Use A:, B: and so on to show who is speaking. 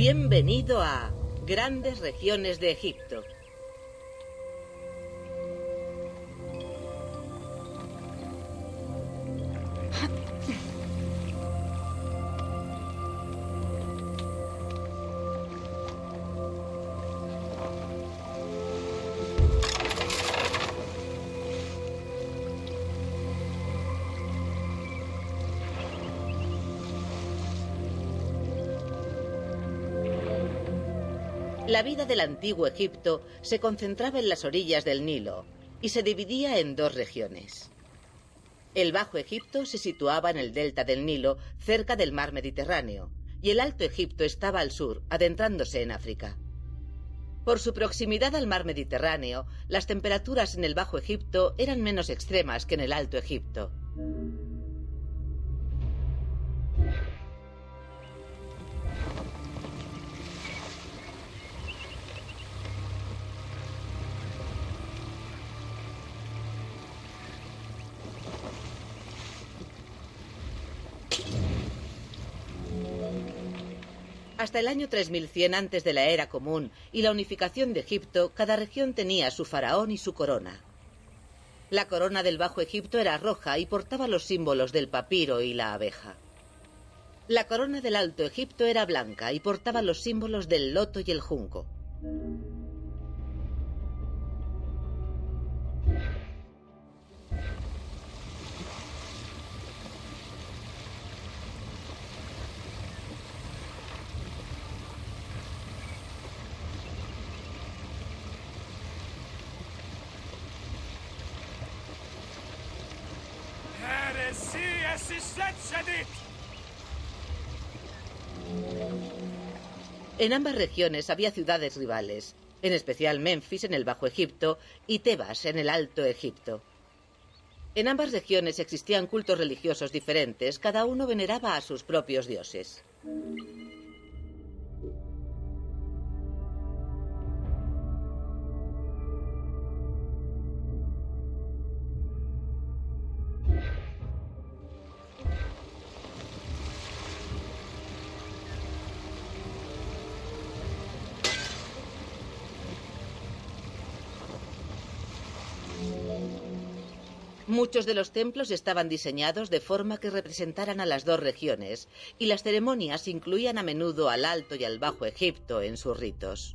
A: Bienvenido a Grandes Regiones de Egipto. La vida del antiguo Egipto se concentraba en las orillas del Nilo y se dividía en dos regiones. El Bajo Egipto se situaba en el delta del Nilo, cerca del mar Mediterráneo, y el Alto Egipto estaba al sur, adentrándose en África. Por su proximidad al mar Mediterráneo, las temperaturas en el Bajo Egipto eran menos extremas que en el Alto Egipto. Hasta el año 3100 antes de la era común y la unificación de Egipto, cada región tenía su faraón y su corona. La corona del Bajo Egipto era roja y portaba los símbolos del papiro y la abeja. La corona del Alto Egipto era blanca y portaba los símbolos del loto y el junco. En ambas regiones había ciudades rivales, en especial Memphis en el Bajo Egipto y Tebas en el Alto Egipto. En ambas regiones existían cultos religiosos diferentes, cada uno veneraba a sus propios dioses. Muchos de los templos estaban diseñados de forma que representaran a las dos regiones, y las ceremonias incluían a menudo al Alto y al Bajo Egipto en sus ritos.